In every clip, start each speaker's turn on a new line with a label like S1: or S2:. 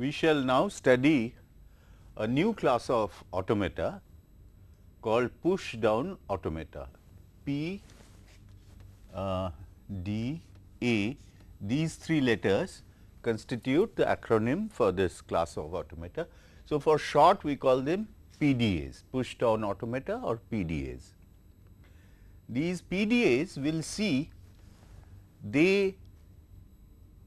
S1: we shall now study a new class of automata called push down automata. P uh, D A these three letters constitute the acronym for this class of automata. So, for short we call them PDAs push down automata or PDAs. These PDAs will see they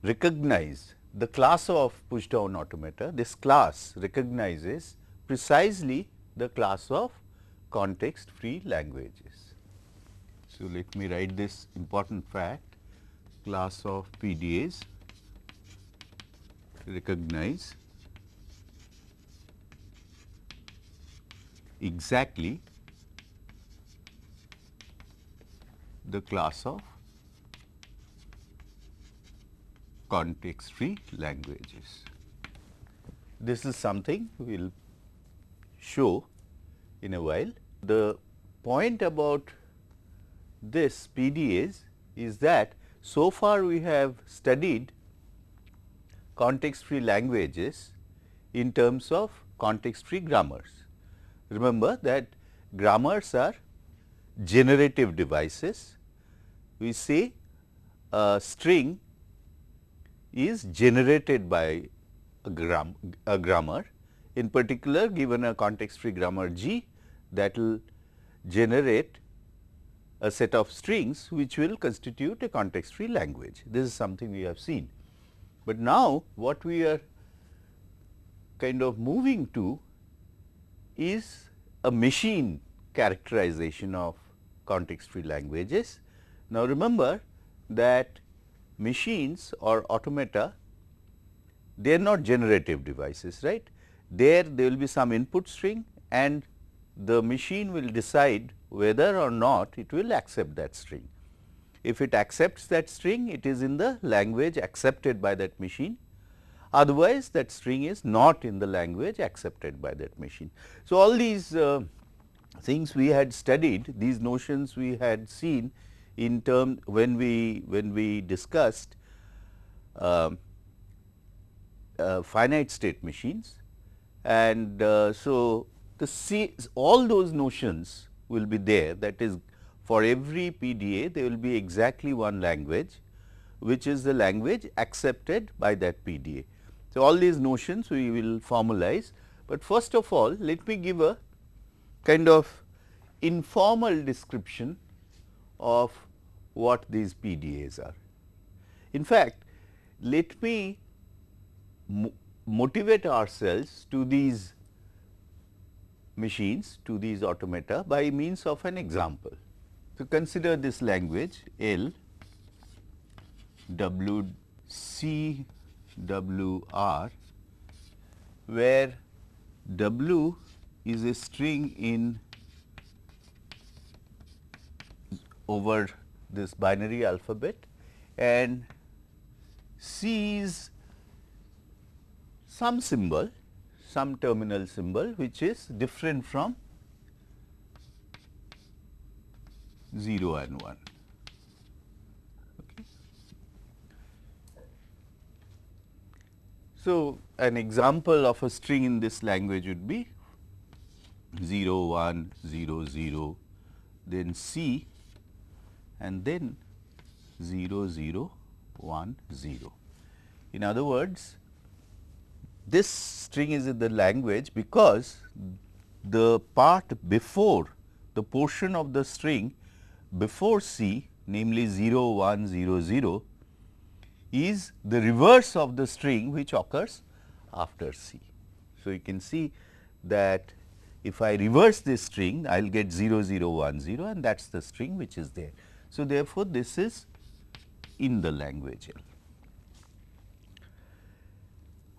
S1: recognize the class of push down automata, this class recognizes precisely the class of context free languages. So, let me write this important fact class of PDAs recognize exactly the class of context free languages. This is something we will show in a while. The point about this PDAs is is that so far we have studied context free languages in terms of context free grammars. Remember that grammars are generative devices. We say a string is generated by a, gram, a grammar. In particular, given a context free grammar G that will generate a set of strings which will constitute a context free language. This is something we have seen. But now, what we are kind of moving to is a machine characterization of context free languages. Now, remember that machines or automata, they are not generative devices, right. There, there will be some input string and the machine will decide whether or not it will accept that string. If it accepts that string, it is in the language accepted by that machine. Otherwise, that string is not in the language accepted by that machine. So, all these uh, things we had studied, these notions we had seen in term when we when we discussed uh, uh, finite state machines and uh, so the C, all those notions will be there that is for every PDA there will be exactly one language which is the language accepted by that PDA. So, all these notions we will formalize, but first of all let me give a kind of informal description of what these PDAs are. In fact, let me mo motivate ourselves to these machines, to these automata by means of an example. So, consider this language L W C W R where W is a string in over this binary alphabet and C is some symbol, some terminal symbol which is different from 0 and 1. Okay. So, an example of a string in this language would be 0 1 0 0 then C and then 0 0 1 0. In other words, this string is in the language because the part before the portion of the string before C namely 0 1 0 0 is the reverse of the string which occurs after C. So, you can see that if I reverse this string I will get 0 0 1 0 and that is the string which is there. So, therefore, this is in the language L.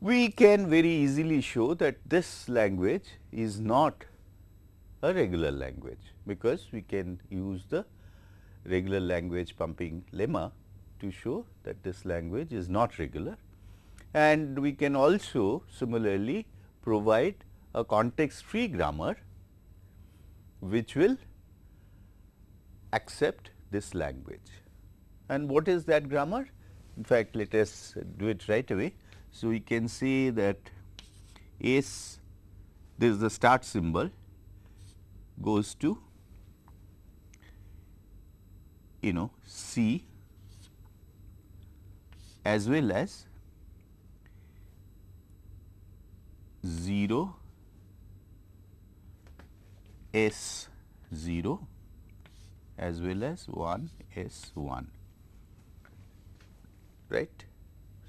S1: We can very easily show that this language is not a regular language, because we can use the regular language pumping lemma to show that this language is not regular. And we can also similarly provide a context free grammar, which will accept this language. And what is that grammar? In fact, let us do it right away. So, we can see that S this is the start symbol goes to you know C as well as 0 S 0 as well as 1 S 1 right.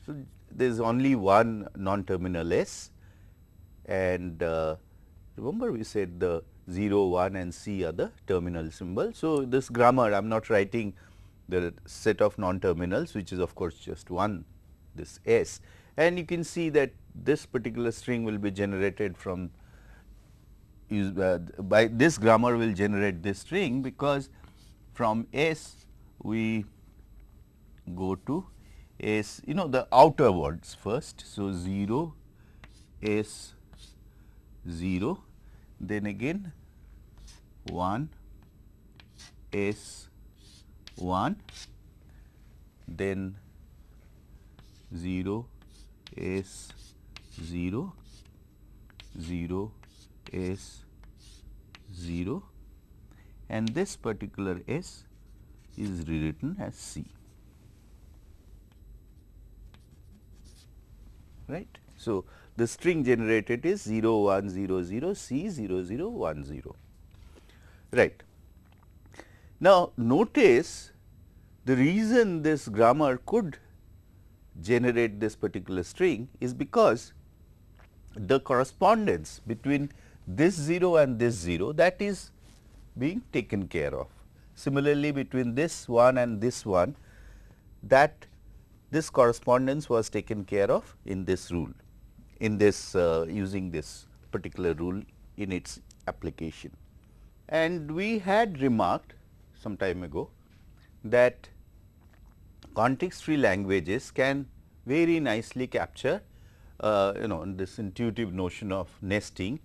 S1: So, there is only one non-terminal S and uh, remember we said the 0, 1 and C are the terminal symbol. So, this grammar I am not writing the set of non-terminals which is of course just one this S and you can see that this particular string will be generated from uh, by this grammar will generate this string because from S we go to S you know the outer words first. So, 0 S 0 then again 1 S 1 then 0 S 0 0 S 0 and this particular S is rewritten as C. Right. So, the string generated is 0 1 0 0 C 0 0 1 0 right. Now, notice the reason this grammar could generate this particular string is because the correspondence between this 0 and this 0 that is being taken care of. Similarly, between this 1 and this 1 that this correspondence was taken care of in this rule in this uh, using this particular rule in its application. And we had remarked some time ago that context free languages can very nicely capture uh, you know this intuitive notion of nesting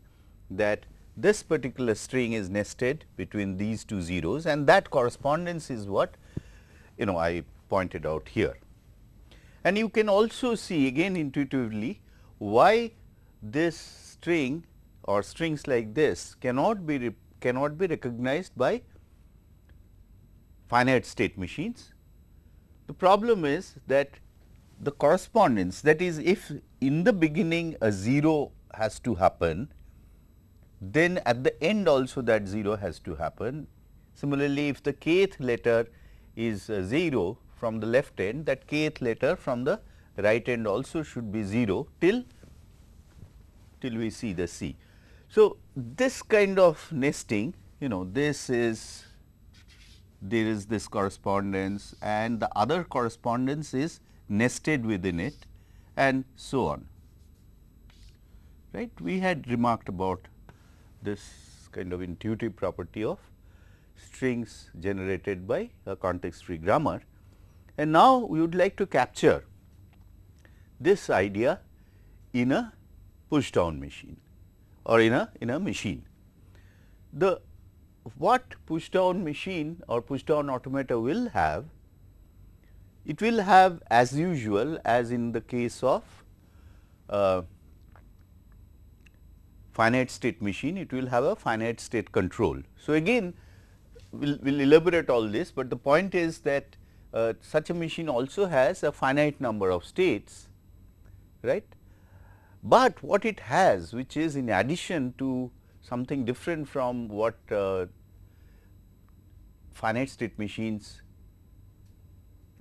S1: that this particular string is nested between these two zeros and that correspondence is what you know I pointed out here. And you can also see again intuitively why this string or strings like this cannot be cannot be recognized by finite state machines. The problem is that the correspondence that is if in the beginning a 0 has to happen, then at the end also that 0 has to happen. Similarly, if the kth letter is uh, 0 from the left end that kth letter from the right end also should be 0 till till we see the C. So, this kind of nesting you know this is there is this correspondence and the other correspondence is nested within it and so on right. We had remarked about this kind of intuitive property of strings generated by a context free grammar. And now, we would like to capture this idea in a push down machine or in a in a machine. The what push down machine or push down automata will have, it will have as usual as in the case of uh, finite state machine, it will have a finite state control. So, again we will we'll elaborate all this, but the point is that uh, such a machine also has a finite number of states, right. But what it has which is in addition to something different from what uh, finite state machines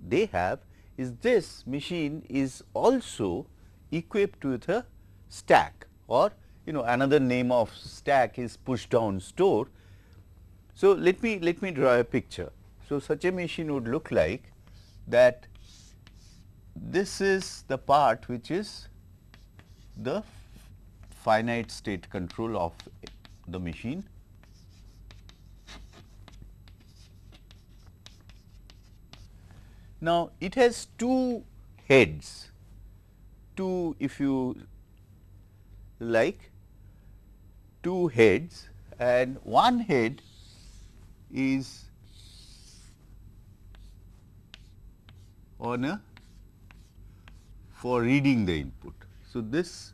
S1: they have is this machine is also equipped with a stack or you know another name of stack is push down store. So, let me let me draw a picture. So, such a machine would look like that this is the part which is the finite state control of the machine. Now, it has two heads, two if you like two heads and one head is on a for reading the input. So, this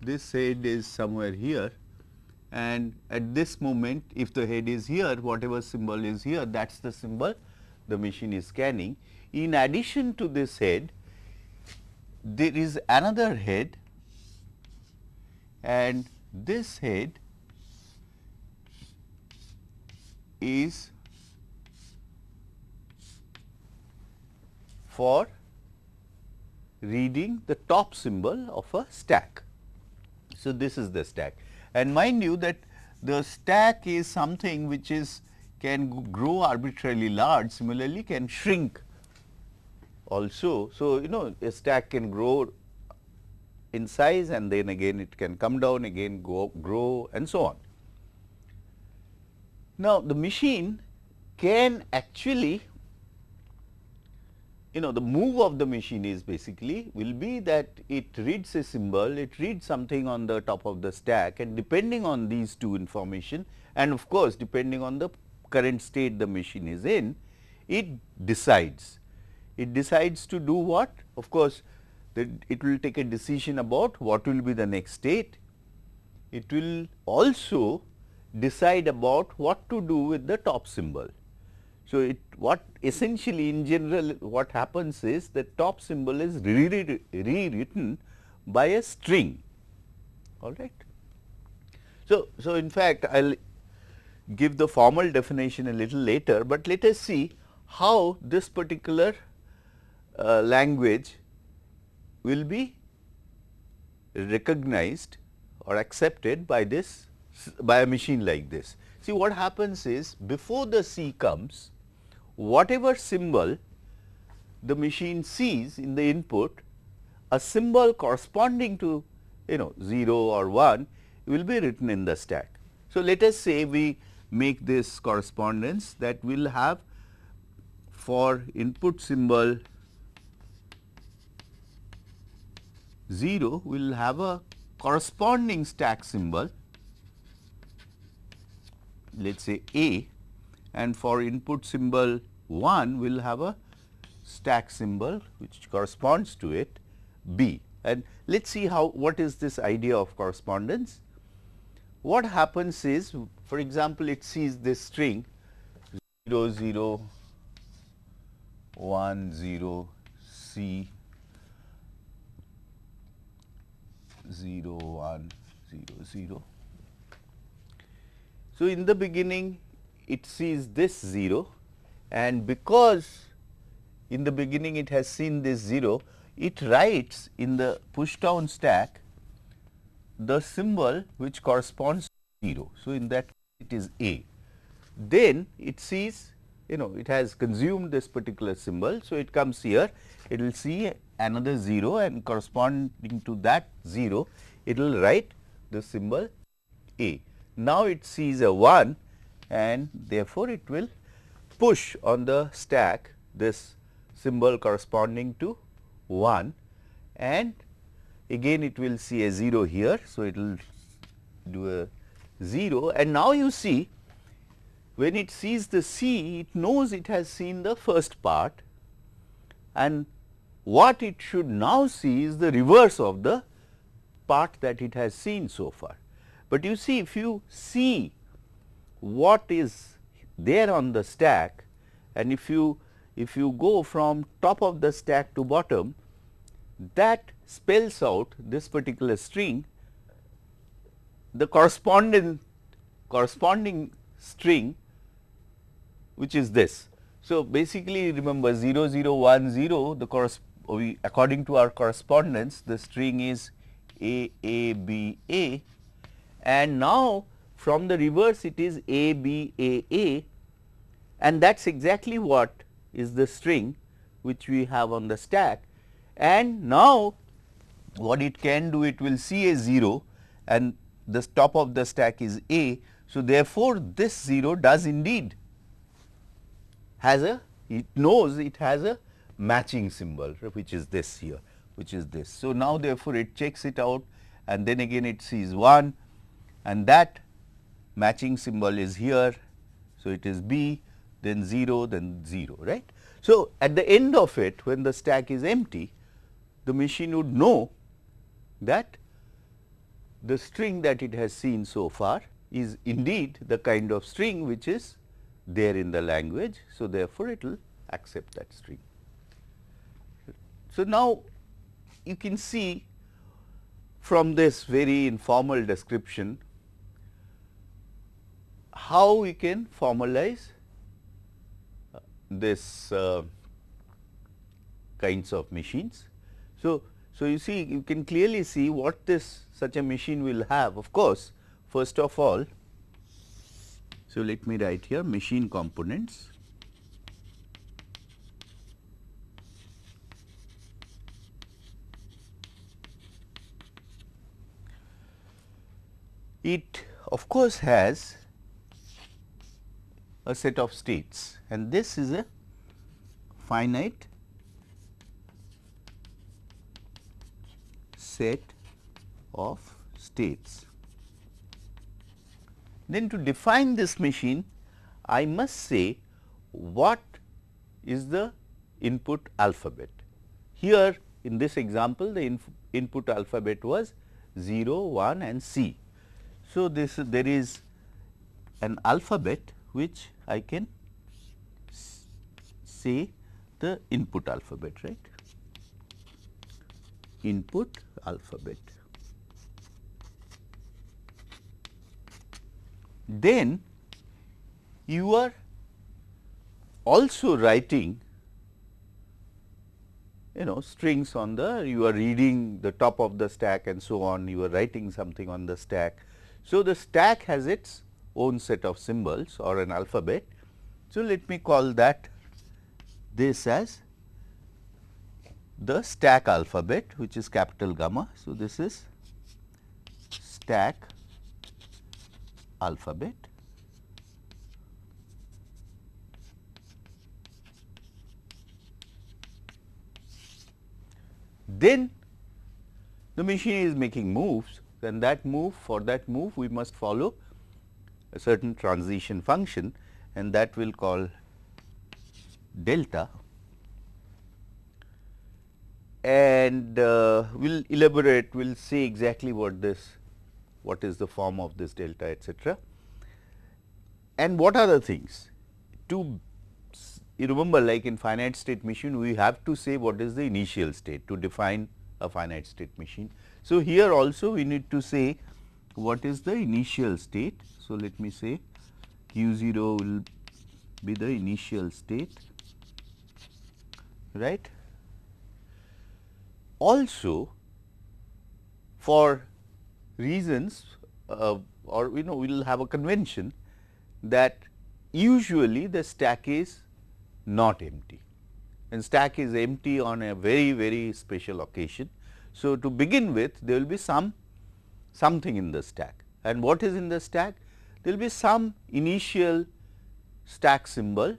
S1: this head is somewhere here and at this moment if the head is here whatever symbol is here that is the symbol the machine is scanning. In addition to this head there is another head and this head is for reading the top symbol of a stack. So, this is the stack and mind you that the stack is something which is can grow arbitrarily large similarly can shrink also. So, you know a stack can grow in size and then again it can come down again go grow and so on. Now, the machine can actually you know the move of the machine is basically will be that it reads a symbol, it reads something on the top of the stack and depending on these two information and of course, depending on the current state the machine is in, it decides. It decides to do what? Of course, it will take a decision about what will be the next state. It will also decide about what to do with the top symbol. So, it what essentially in general what happens is the top symbol is rewritten by a string all right. So, so in fact, I will give the formal definition a little later, but let us see how this particular uh, language will be recognized or accepted by this by a machine like this. See what happens is before the C comes whatever symbol the machine sees in the input, a symbol corresponding to you know 0 or 1 will be written in the stack. So, let us say we make this correspondence that we will have for input symbol 0 will have a corresponding stack symbol let us say A and for input symbol 1 we will have a stack symbol which corresponds to it B. And let us see how what is this idea of correspondence. What happens is for example, it sees this string 0 0 1 0 C 0 1 0 0. So, in the beginning it sees this 0 and because in the beginning it has seen this 0, it writes in the push down stack the symbol which corresponds to 0. So, in that it is A. Then it sees you know it has consumed this particular symbol. So, it comes here it will see another 0 and corresponding to that 0 it will write the symbol A. Now, it sees a 1 and therefore, it will push on the stack this symbol corresponding to 1 and again it will see a 0 here. So, it will do a 0 and now you see when it sees the C it knows it has seen the first part and what it should now see is the reverse of the part that it has seen so far. But you see if you see what is there on the stack and if you if you go from top of the stack to bottom that spells out this particular string the corresponding corresponding string which is this. So, basically remember 0 0 1 0 the we according to our correspondence the string is A A B A. And now from the reverse it is A B A A. And that is exactly what is the string which we have on the stack. And now what it can do it will see a 0 and the top of the stack is A. So, therefore, this 0 does indeed has a it knows it has a matching symbol which is this here which is this. So, now therefore, it checks it out and then again it sees 1 and that matching symbol is here. So, it is B then 0 then 0 right. So, at the end of it when the stack is empty the machine would know that the string that it has seen so far is indeed the kind of string which is there in the language. So, therefore, it will accept that string. So, now you can see from this very informal description how we can formalize uh, this uh, kinds of machines. So, so you see you can clearly see what this such a machine will have of course first of all so let me write here machine components it of course has a set of states and this is a finite set of states. Then to define this machine I must say what is the input alphabet. Here in this example the input alphabet was 0, 1 and C. So, this there is an alphabet which I can say the input alphabet right input alphabet. Then you are also writing you know strings on the you are reading the top of the stack and so on you are writing something on the stack so, the stack has its own set of symbols or an alphabet. So, let me call that this as the stack alphabet which is capital gamma. So, this is stack alphabet. Then the machine is making moves then that move for that move we must follow a certain transition function and that will call delta and uh, we will elaborate we will see exactly what this what is the form of this delta etcetera. And what are the things to you remember like in finite state machine we have to say what is the initial state to define a finite state machine. So, here also we need to say what is the initial state. So, let me say q 0 will be the initial state right. Also for reasons uh, or you know we will have a convention that usually the stack is not empty and stack is empty on a very very special occasion so, to begin with there will be some something in the stack and what is in the stack? There will be some initial stack symbol,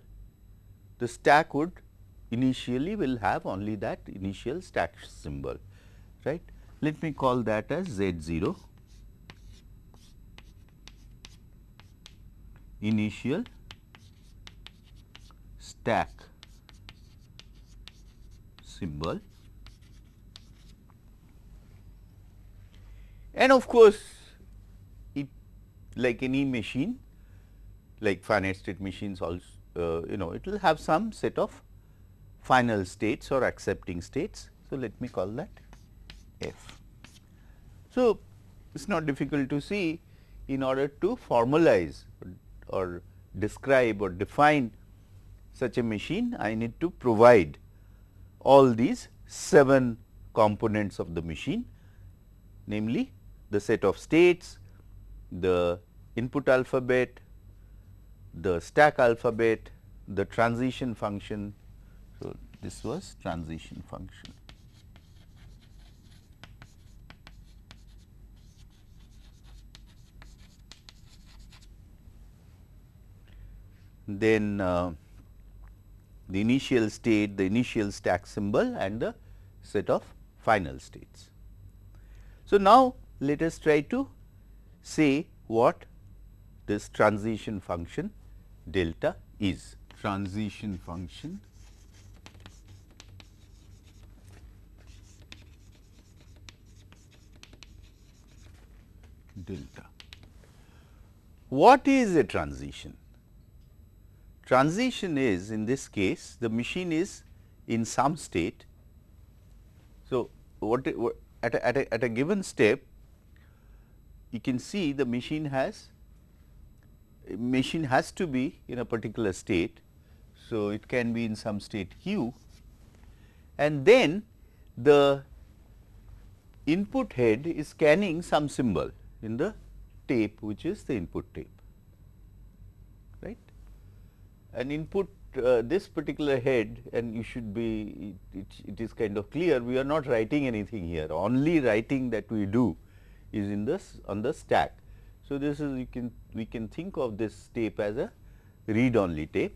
S1: the stack would initially will have only that initial stack symbol, right. Let me call that as Z 0 initial stack symbol And of course, it like any machine like finite state machines also uh, you know it will have some set of final states or accepting states. So, let me call that f. So, it is not difficult to see in order to formalize or describe or define such a machine I need to provide all these 7 components of the machine namely the set of states, the input alphabet, the stack alphabet, the transition function. So, this was transition function. Then uh, the initial state, the initial stack symbol and the set of final states. So, now let us try to say what this transition function delta is. Transition function delta. What is a transition? Transition is in this case the machine is in some state. So, what, what at, a, at, a, at a given step you can see the machine has machine has to be in a particular state. So, it can be in some state q and then the input head is scanning some symbol in the tape which is the input tape right. An input uh, this particular head and you should be it, it is kind of clear we are not writing anything here only writing that we do is in this on the stack. So, this is you can we can think of this tape as a read only tape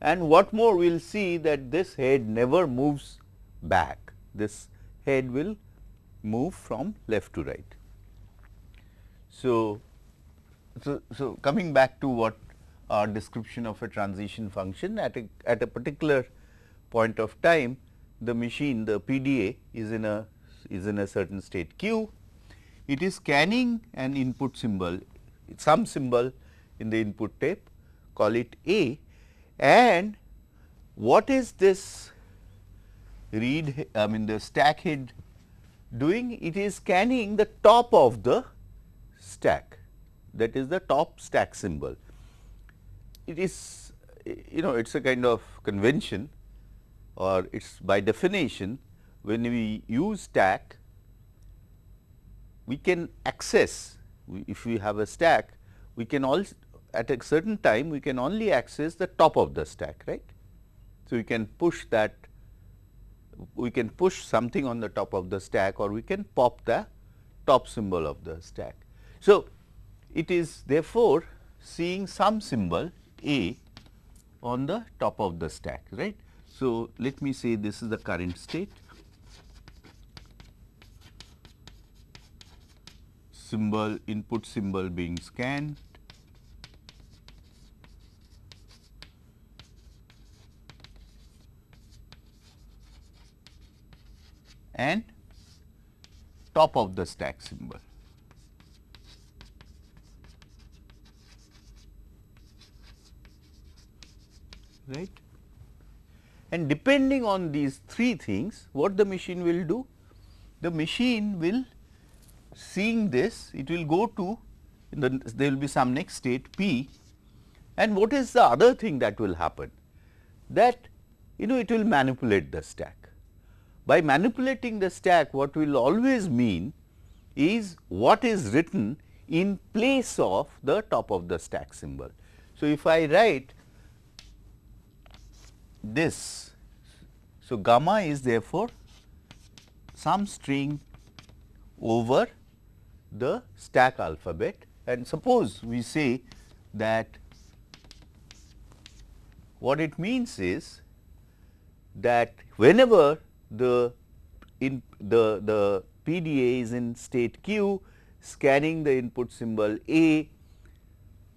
S1: and what more we will see that this head never moves back this head will move from left to right. So, so, so coming back to what our description of a transition function at a at a particular point of time the machine the PDA is in a is in a certain state q. It is scanning an input symbol some symbol in the input tape call it A. And what is this read I mean the stack head doing? It is scanning the top of the stack. That is the top stack symbol. It is you know it is a kind of convention or it is by definition when we use stack we can access if we have a stack we can also at a certain time we can only access the top of the stack right. So, we can push that we can push something on the top of the stack or we can pop the top symbol of the stack. So, it is therefore seeing some symbol a on the top of the stack, right. So, let me say this is the current state, symbol input symbol being scanned, and top of the stack symbol. right. And depending on these three things, what the machine will do? The machine will seeing this, it will go to the, there will be some next state P and what is the other thing that will happen? That you know it will manipulate the stack. By manipulating the stack what will always mean is what is written in place of the top of the stack symbol. So, if I write this. So, gamma is therefore some string over the stack alphabet and suppose we say that what it means is that whenever the in the the PDA is in state q scanning the input symbol A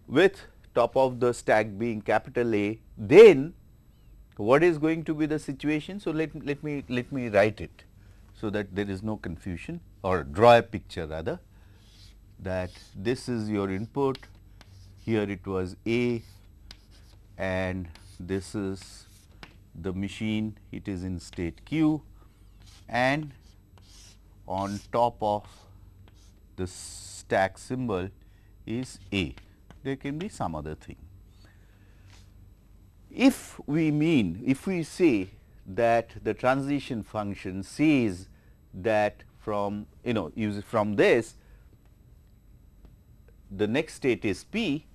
S1: with top of the stack being capital A then what is going to be the situation. So, let, let me let me write it so that there is no confusion or draw a picture rather that this is your input. Here it was A and this is the machine. It is in state q. And on top of the stack symbol is A. There can be some other thing. If we mean, if we say that the transition function says that from you know use from this the next state is p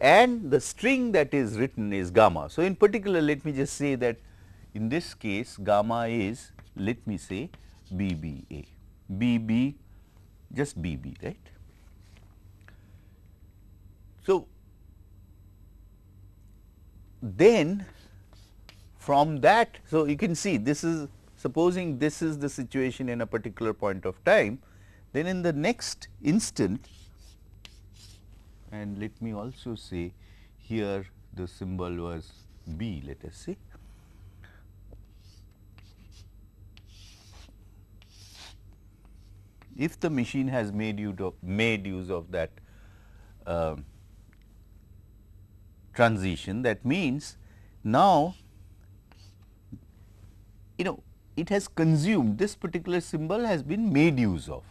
S1: and the string that is written is gamma. So, in particular let me just say that in this case gamma is let me say BBA, BB just BB right. So, then from that, so you can see this is supposing this is the situation in a particular point of time, then in the next instant and let me also say here the symbol was B let us say. if the machine has made of, made use of that uh, transition that means now you know it has consumed this particular symbol has been made use of.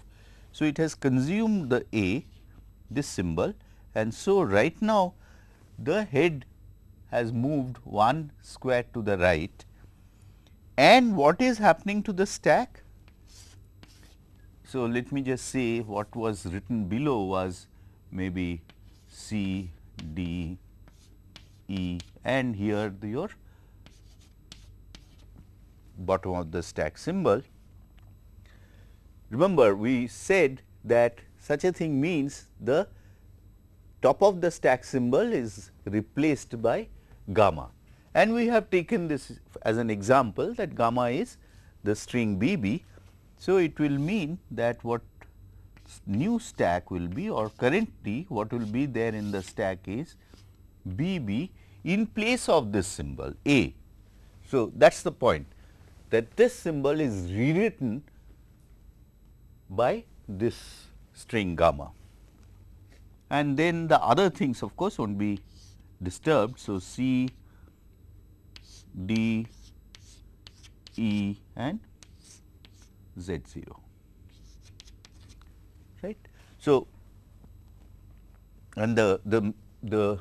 S1: So, it has consumed the A this symbol and so right now the head has moved one square to the right and what is happening to the stack? So, let me just say what was written below was maybe C, D, E and here the your bottom of the stack symbol. Remember we said that such a thing means the top of the stack symbol is replaced by gamma and we have taken this as an example that gamma is the string BB. So, it will mean that what new stack will be or currently what will be there in the stack is BB in place of this symbol A. So, that is the point that this symbol is rewritten by this string gamma and then the other things of course, will not be disturbed. So, C, D, E and Z 0 right. So, and the, the, the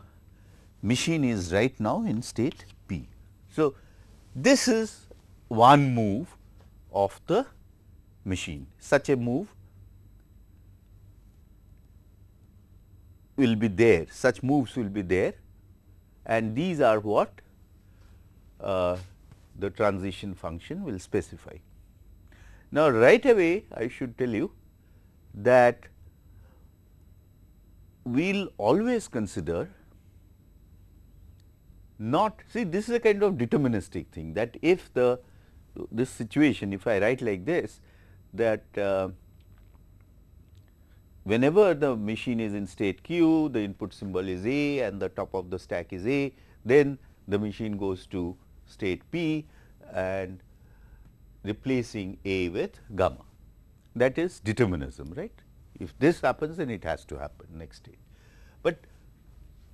S1: machine is right now in state P. So, this is one move of the machine such a move will be there such moves will be there and these are what uh, the transition function will specify. Now, right away I should tell you that we will always consider not see this is a kind of deterministic thing that if the this situation if I write like this that uh, whenever the machine is in state q the input symbol is A and the top of the stack is A then the machine goes to state P and replacing A with gamma that is determinism right. If this happens then it has to happen next state, but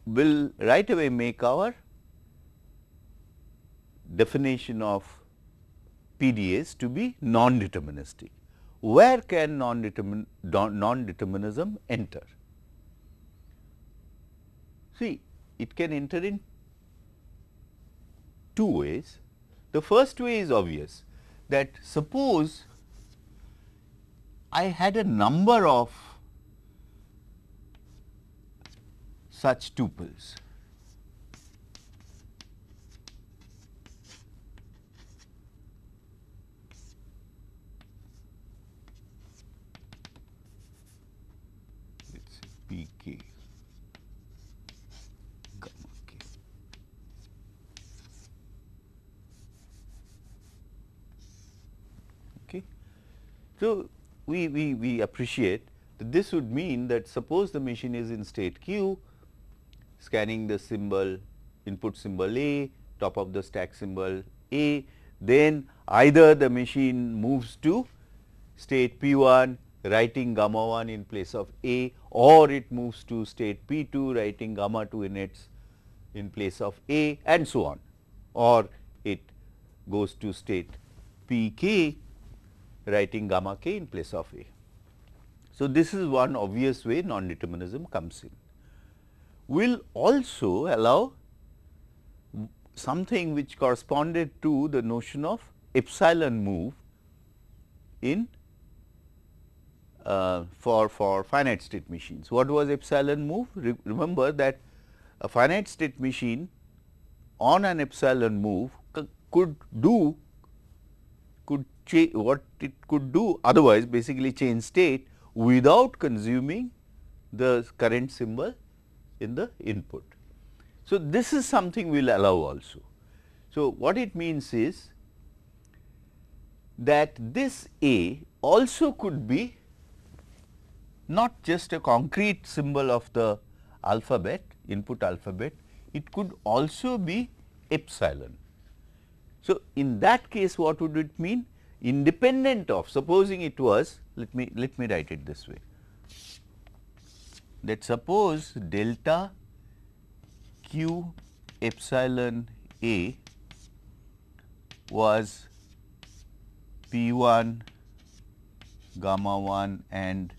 S1: we will right away make our definition of PDAs to be non-deterministic. Where can non-determinism enter? See, it can enter in two ways. The first way is obvious that suppose I had a number of such tuples So, we, we, we appreciate that this would mean that suppose the machine is in state q scanning the symbol input symbol A, top of the stack symbol A, then either the machine moves to state P 1 writing gamma 1 in place of A or it moves to state P 2 writing gamma 2 in its in place of A and so on. Or it goes to state P k writing gamma k in place of A. So, this is one obvious way non-determinism comes in. We will also allow something which corresponded to the notion of epsilon move in uh, for, for finite state machines. What was epsilon move? Re remember that a finite state machine on an epsilon move could do could what it could do otherwise basically change state without consuming the current symbol in the input. So, this is something we will allow also. So, what it means is that this A also could be not just a concrete symbol of the alphabet input alphabet, it could also be epsilon. So, in that case what would it mean? independent of supposing it was let me let me write it this way. That suppose delta q epsilon a was p 1 gamma 1 and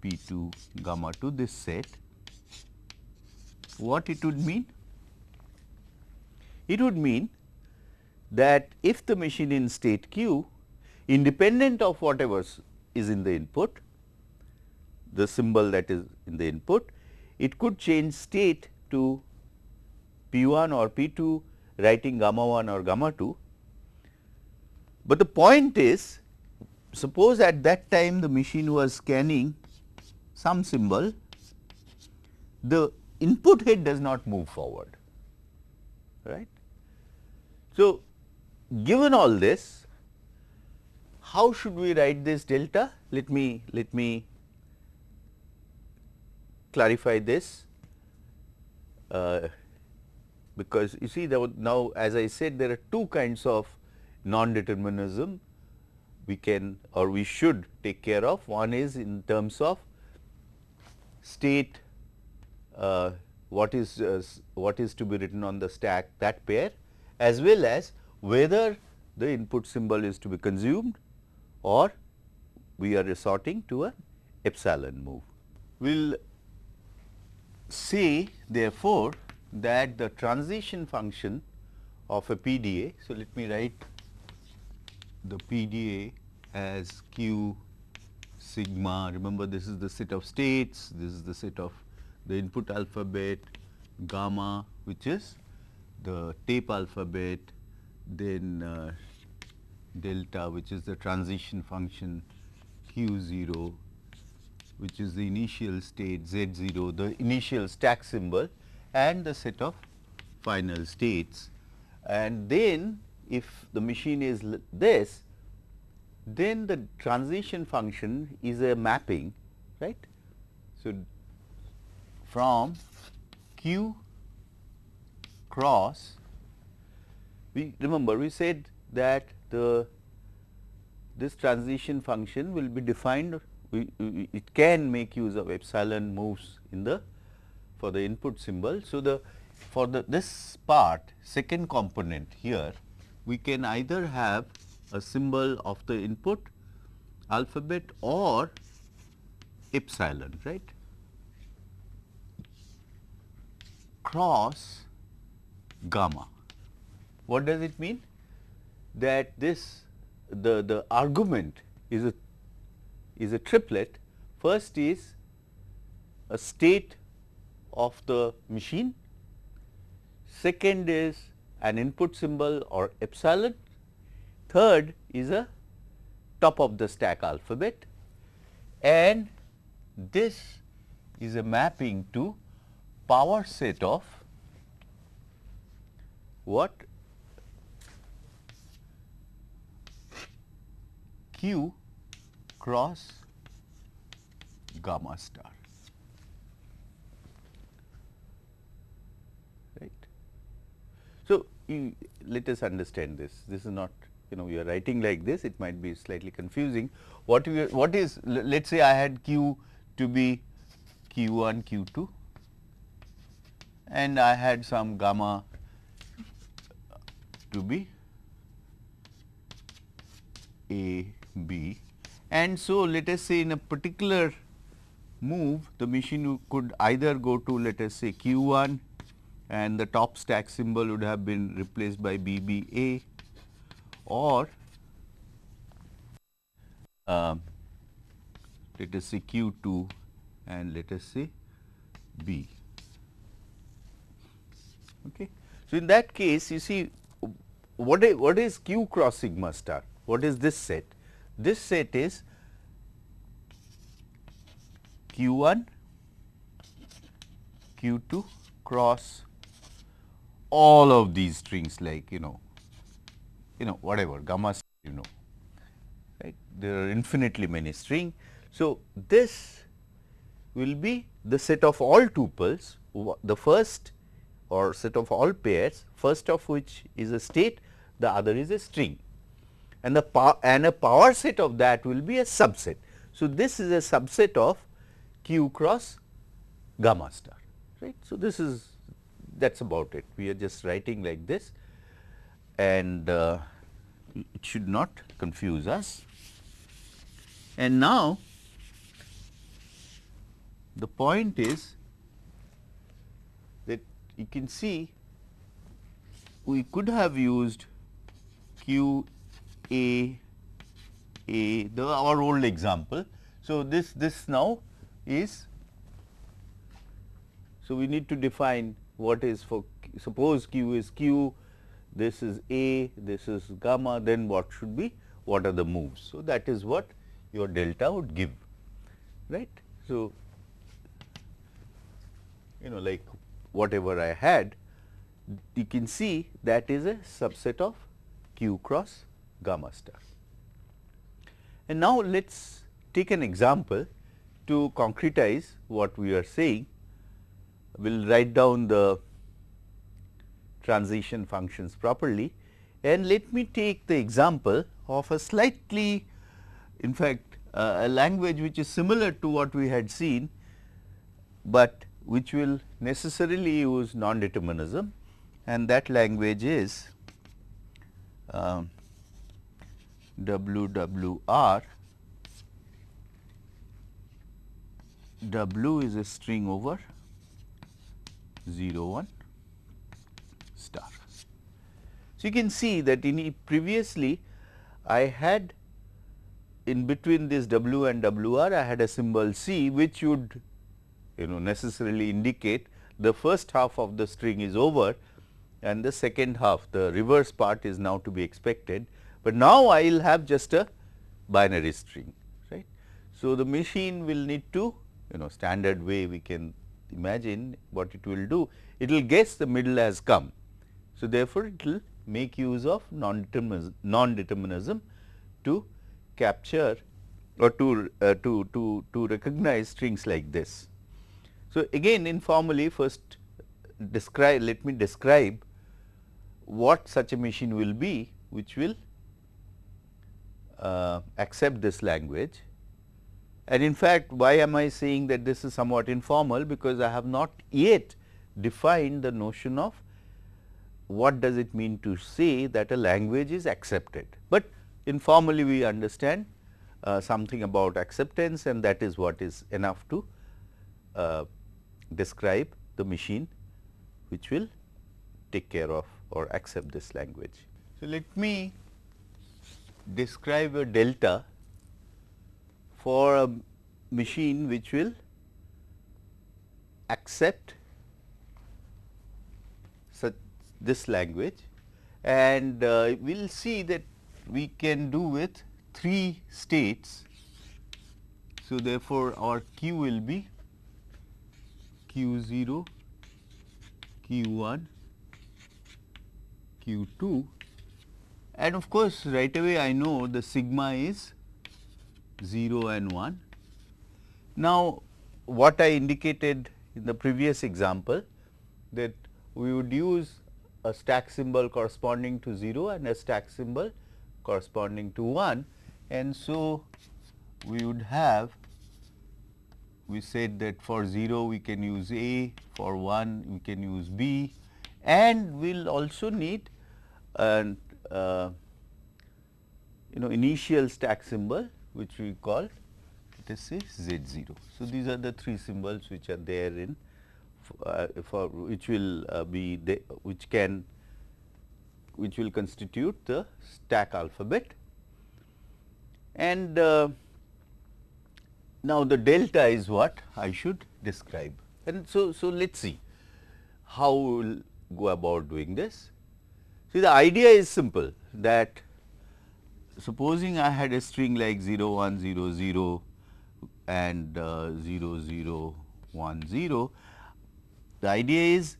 S1: p 2 gamma 2 this set. What it would mean? It would mean that if the machine in state q independent of whatever is in the input, the symbol that is in the input, it could change state to P 1 or P 2 writing gamma 1 or gamma 2. But the point is suppose at that time the machine was scanning some symbol, the input head does not move forward right. So, given all this, how should we write this delta? Let me let me clarify this uh, because you see now as I said there are two kinds of non-determinism we can or we should take care of. One is in terms of state uh, what is uh, what is to be written on the stack that pair as well as whether the input symbol is to be consumed or we are resorting to a epsilon move. We will say therefore, that the transition function of a PDA. So, let me write the PDA as q sigma remember this is the set of states, this is the set of the input alphabet gamma which is the tape alphabet then uh, delta which is the transition function q 0 which is the initial state z 0 the initial stack symbol and the set of final states. And then if the machine is this then the transition function is a mapping right. So, from q cross we remember we said that the this transition function will be defined we, we, it can make use of epsilon moves in the for the input symbol. So, the for the this part second component here we can either have a symbol of the input alphabet or epsilon right cross gamma what does it mean? That this the, the argument is a is a triplet. First is a state of the machine, second is an input symbol or epsilon, third is a top of the stack alphabet and this is a mapping to power set of what q cross gamma star. Right. So, you, let us understand this. This is not you know we are writing like this it might be slightly confusing. What we what is let us say I had q to be q 1 q 2 and I had some gamma to be a B and so let us say in a particular move the machine could either go to let us say Q 1 and the top stack symbol would have been replaced by B B A or uh, let us say Q 2 and let us say B. Okay. So, in that case you see what is, what is Q cross sigma star? What is this set? This set is Q 1, Q 2 cross all of these strings like you know, you know whatever gamma you know, right. There are infinitely many string. So, this will be the set of all tuples, the first or set of all pairs, first of which is a state, the other is a string. And the power and a power set of that will be a subset. So, this is a subset of q cross gamma star right. So, this is that is about it we are just writing like this and uh, it should not confuse us. And now, the point is that you can see we could have used q a a the our old example. So, this this now is so we need to define what is for suppose q is q this is a this is gamma then what should be what are the moves. So, that is what your delta would give right. So, you know like whatever I had you can see that is a subset of q cross gamma star. And now, let us take an example to concretize what we are saying. We will write down the transition functions properly and let me take the example of a slightly in fact uh, a language which is similar to what we had seen, but which will necessarily use non-determinism and that language is um, WWR. W is a string over 0 1 star. So, you can see that in previously I had in between this W and WR I had a symbol C which would you know necessarily indicate the first half of the string is over and the second half the reverse part is now to be expected, but now I will have just a binary string right. So, the machine will need to you know standard way we can imagine what it will do it will guess the middle has come. So, therefore, it will make use of non-determinism non -determinism to capture or to, uh, to, to, to recognize strings like this. So, again informally first describe let me describe what such a machine will be which will accept this language. And in fact, why am I saying that this is somewhat informal because I have not yet defined the notion of what does it mean to say that a language is accepted. But informally we understand uh, something about acceptance and that is what is enough to uh, describe the machine which will take care of or accept this language. So, let me describe a delta for a machine which will accept such this language and uh, we will see that we can do with three states. So, therefore, our q will be q 0, q 1 q 2 and of course, right away I know the sigma is 0 and 1. Now, what I indicated in the previous example that we would use a stack symbol corresponding to 0 and a stack symbol corresponding to 1 and so we would have we said that for 0 we can use A, for 1 we can use B and we will also need an uh, you know initial stack symbol which we call this is Z 0. So, these are the three symbols which are there in uh, for which will uh, be which can which will constitute the stack alphabet. And uh, now the delta is what I should describe. And so so let us see how we will go about doing this See the idea is simple that supposing I had a string like 0 1 0 0 and uh, 0 0 1 0, the idea is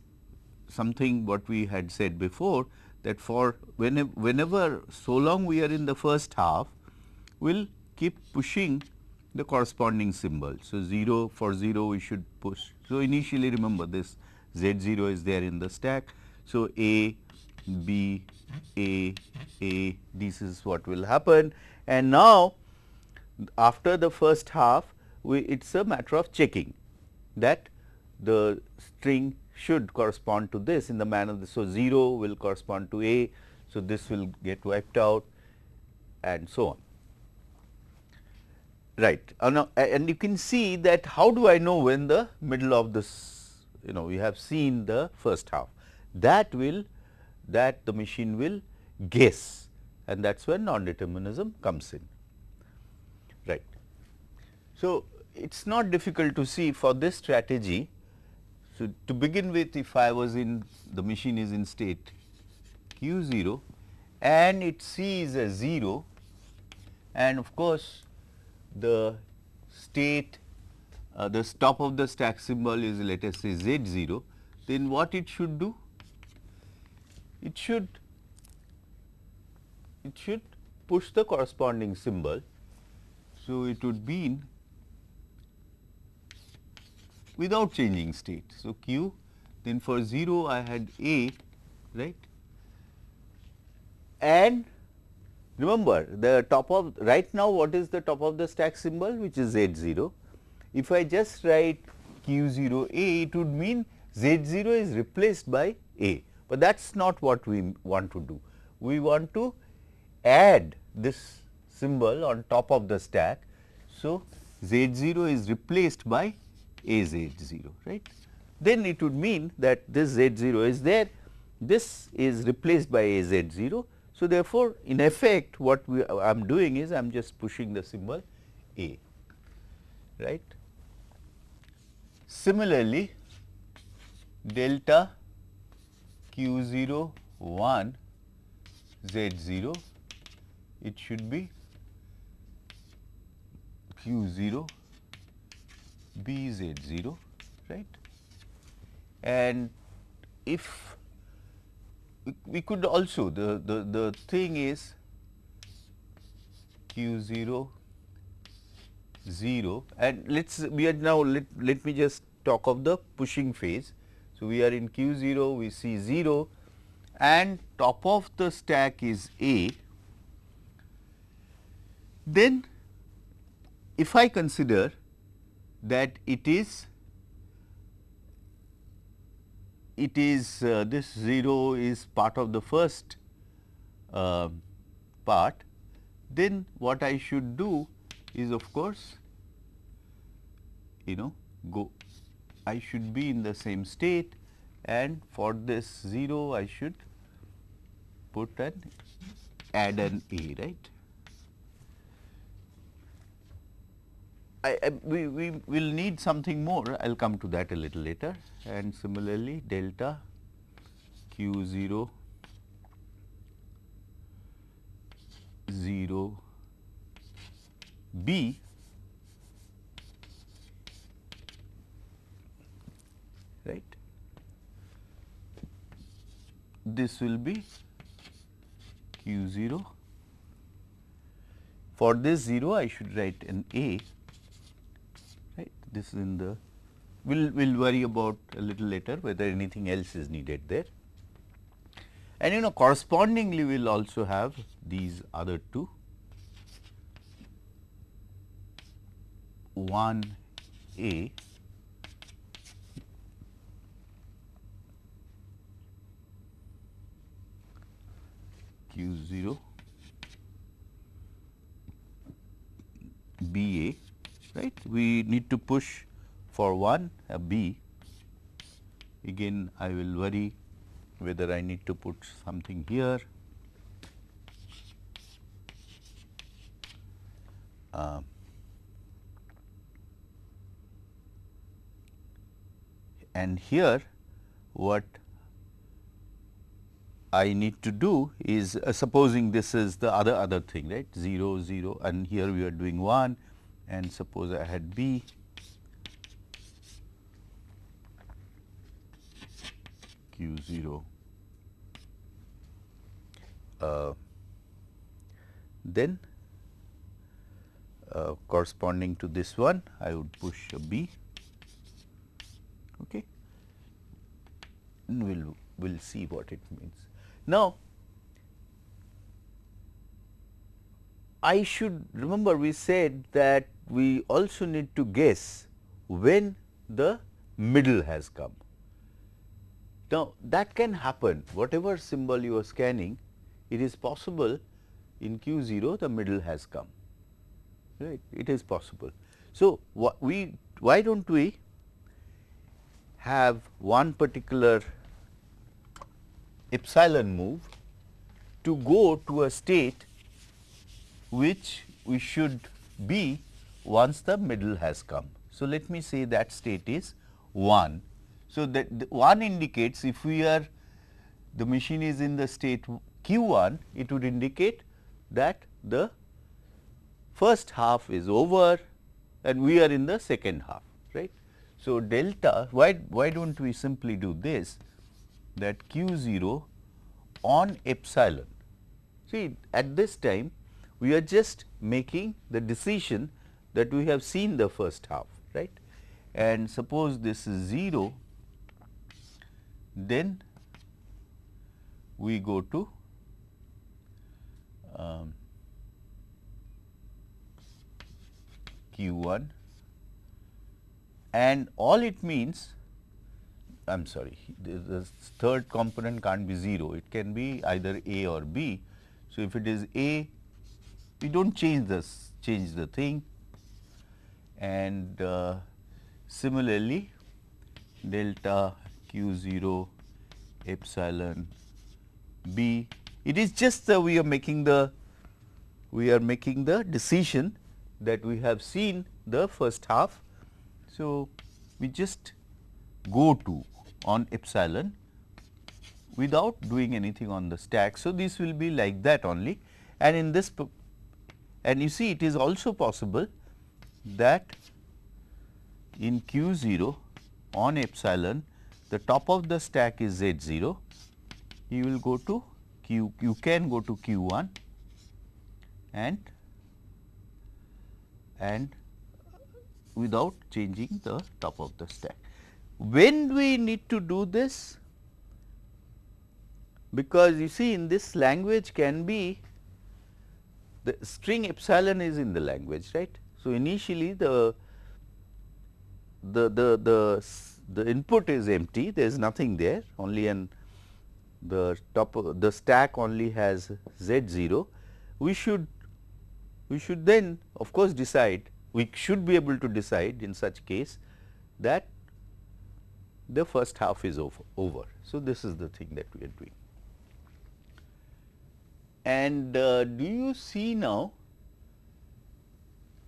S1: something what we had said before that for whenever, whenever so long we are in the first half, we will keep pushing the corresponding symbol. So, 0 for 0 we should push. So, initially remember this z 0 is there in the stack. So, A B, A, A, this is what will happen. And now, after the first half, we, it is a matter of checking that the string should correspond to this in the manner this. So, 0 will correspond to A. So, this will get wiped out and so on. Right. Uh, and you can see that how do I know when the middle of this, you know, we have seen the first half. That will, that the machine will guess and that is where non-determinism comes in. Right. So, it is not difficult to see for this strategy. So, to begin with if I was in the machine is in state q 0 and it sees a 0 and of course, the state uh, the top of the stack symbol is let us say z 0 then what it should do? It should it should push the corresponding symbol. So, it would mean without changing state. So, q then for 0 I had a right and remember the top of right now what is the top of the stack symbol which is z 0. If I just write q 0 a it would mean z 0 is replaced by a, but that is not what we want to do. We want to add this symbol on top of the stack. So, z 0 is replaced by a z 0 right. Then it would mean that this z 0 is there, this is replaced by a z 0. So, therefore, in effect what we I am doing is I am just pushing the symbol a right. Similarly, delta q 0 1 z 0 it should be q 0 b z 0 right? And if we could also the the the thing is q 0 0 and let's we are now let, let me just talk of the pushing phase so we are in q 0 we see 0 and top of the stack is a. Then if I consider that it is it is uh, this 0 is part of the first uh, part, then what I should do is of course, you know go I should be in the same state and for this 0 I should put an add an A right. I, I, we, we will need something more, I will come to that a little later and similarly delta q 0 0 b right this will be q 0 for this 0 I should write an a right? This is in the we will we'll worry about a little later whether anything else is needed there. And you know correspondingly we will also have these other two. 1 A Q 0 B A right. We need to push for one a B again I will worry whether I need to put something here. Uh, and here what I need to do is uh, supposing this is the other other thing right? 0 0 and here we are doing 1 and suppose I had B. Q 0 uh, then uh, corresponding to this one I would push a B. Okay? And we'll we'll see what it means. Now, I should remember we said that we also need to guess when the middle has come. Now, that can happen whatever symbol you are scanning it is possible in Q 0 the middle has come right it is possible. So, what we why do not we have one particular epsilon move to go to a state which we should be once the middle has come. So, let me say that state is 1. So, that 1 indicates if we are the machine is in the state q 1 it would indicate that the first half is over and we are in the second half right. So, delta why, why do not we simply do this that q 0 on epsilon. See at this time we are just making the decision that we have seen the first half right and suppose this is 0 then we go to um, q 1 and all it means I am sorry the, the, third component can't be 0 it can be either a or b. So, if it is a we do not change this change the thing and uh, similarly delta q 0 epsilon b it is just that we are making the we are making the decision that we have seen the first half. So, we just go to on epsilon without doing anything on the stack. So, this will be like that only and in this and you see it is also possible that in q 0 on epsilon the top of the stack is z 0 you will go to q you can go to q 1 and and without changing the top of the stack. When we need to do this? Because you see in this language can be the string epsilon is in the language right. So, initially the the the the the input is empty there is nothing there only an the top the stack only has z 0 we should we should then of course decide we should be able to decide in such case that the first half is over. So, this is the thing that we are doing. And uh, do you see now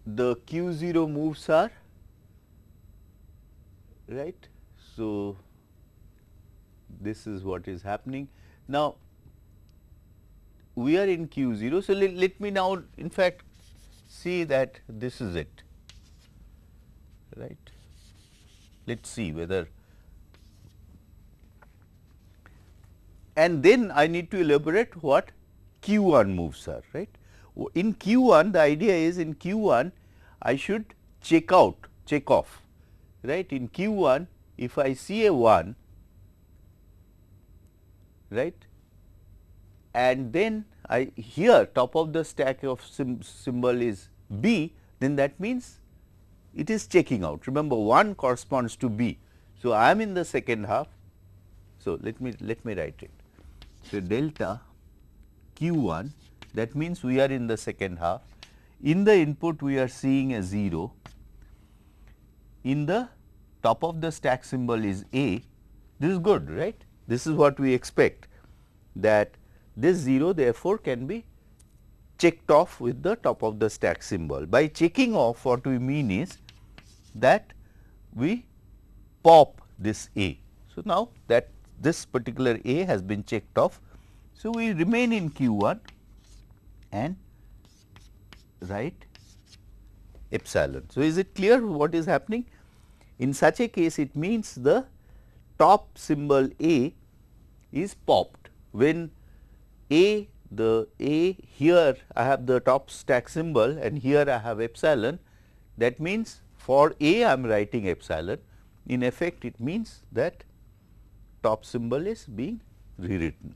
S1: the q 0 moves are right. So, this is what is happening. Now, we are in q 0. So, let, let me now in fact see that this is it right. Let us see whether and then I need to elaborate what q 1 moves are right. In q 1 the idea is in q 1 I should check out check off right in q 1 if I see a 1 right and then I here top of the stack of symbol is B then that means it is checking out remember 1 corresponds to B. So, I am in the second half. So, let me let me write it. So, delta q 1 that means we are in the second half in the input we are seeing a 0 in the top of the stack symbol is A this is good right this is what we expect that this 0 therefore, can be checked off with the top of the stack symbol. By checking off what we mean is that we pop this A. So, now that this particular A has been checked off. So, we remain in Q 1 and write epsilon. So, is it clear what is happening? In such a case it means the top symbol A is popped when A the A here I have the top stack symbol and here I have epsilon that means for A I am writing epsilon in effect it means that top symbol is being rewritten.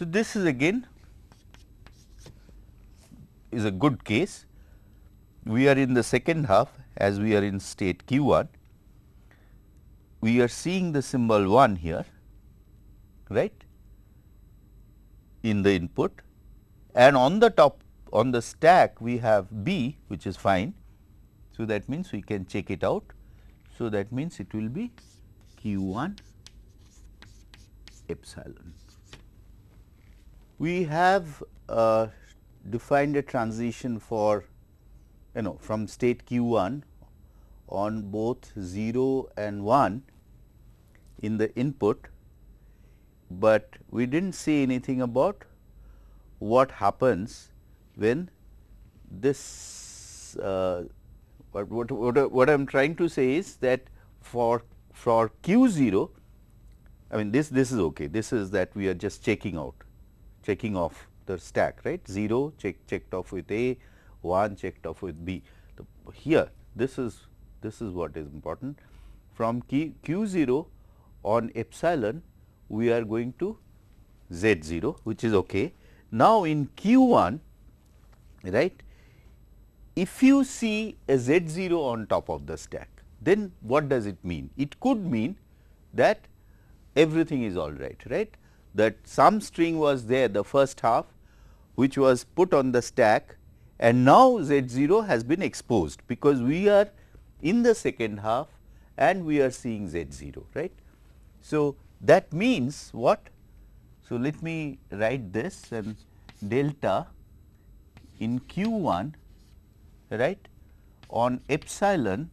S1: So, this is again is a good case. We are in the second half as we are in state q 1. We are seeing the symbol 1 here, right in the input and on the top on the stack we have B which is fine. So, that means we can check it out. So, that means it will be q 1 epsilon. We have uh, defined a transition for you know from state q 1 on both 0 and 1 in the input, but we did not see anything about what happens when this uh, what, what, what, what I am trying to say is that for for q 0 I mean this this is okay. This is that we are just checking out checking off the stack right? 0 check checked off with A 1 checked off with B. The, here this is this is what is important. From q, q 0 on epsilon we are going to z 0 which is okay. Now, in q 1 right if you see a z 0 on top of the stack then what does it mean? It could mean that everything is all right right that some string was there the first half which was put on the stack and now z 0 has been exposed because we are in the second half and we are seeing z 0 right. So, that means what? So, let me write this and delta in q 1 right on epsilon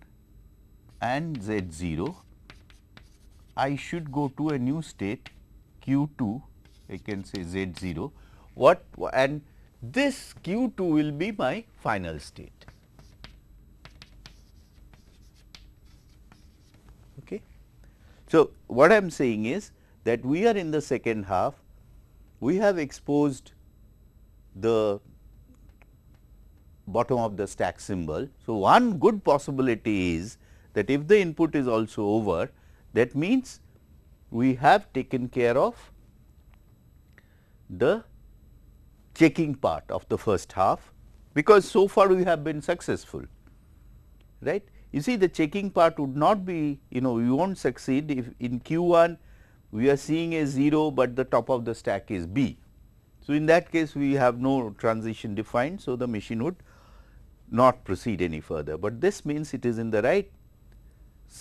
S1: and z 0 I should go to a new state q 2 I can say z 0 what and this q 2 will be my final state. Okay. So, what I am saying is that we are in the second half, we have exposed the bottom of the stack symbol. So, one good possibility is that if the input is also over that means we have taken care of the checking part of the first half because so far we have been successful right. You see the checking part would not be you know we will not succeed if in q 1 we are seeing a 0, but the top of the stack is b. So, in that case we have no transition defined. So, the machine would not proceed any further, but this means it is in the right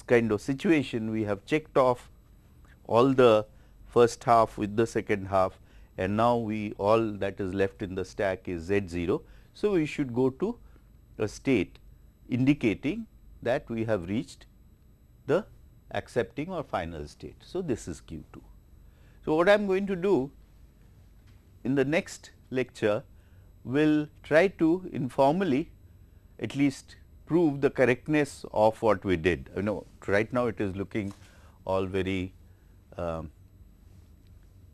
S1: kind of situation we have checked off all the first half with the second half and now we all that is left in the stack is z 0. So, we should go to a state indicating that we have reached the accepting or final state. So, this is q 2. So, what I am going to do in the next lecture will try to informally at least prove the correctness of what we did. You know right now it is looking all very um,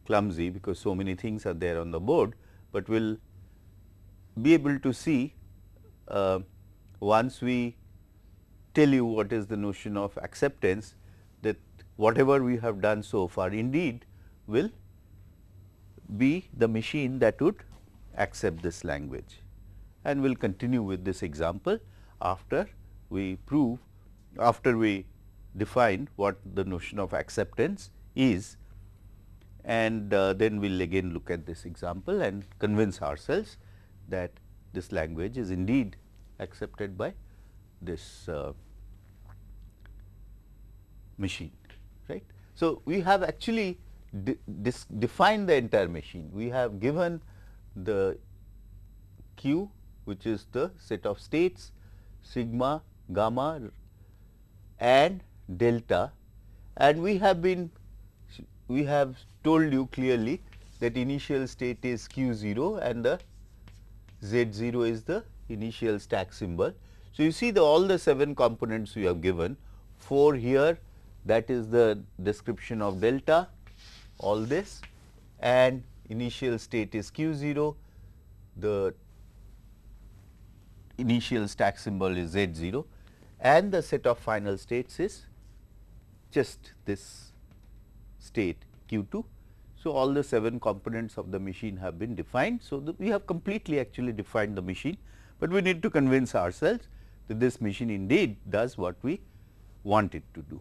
S1: clumsy because so many things are there on the board, but we will be able to see uh, once we tell you what is the notion of acceptance that whatever we have done so far indeed will be the machine that would accept this language. And we will continue with this example after we prove after we define what the notion of acceptance is and uh, then we will again look at this example and convince ourselves that this language is indeed accepted by this uh, machine right. So, we have actually de defined the entire machine we have given the q which is the set of states sigma gamma and delta and we have been we have told you clearly that initial state is q 0 and the z 0 is the initial stack symbol. So, you see the all the 7 components we have given 4 here that is the description of delta all this and initial state is q 0 the initial stack symbol is z 0 and the set of final states is just this state q 2. So, all the 7 components of the machine have been defined. So, we have completely actually defined the machine, but we need to convince ourselves that this machine indeed does what we want it to do.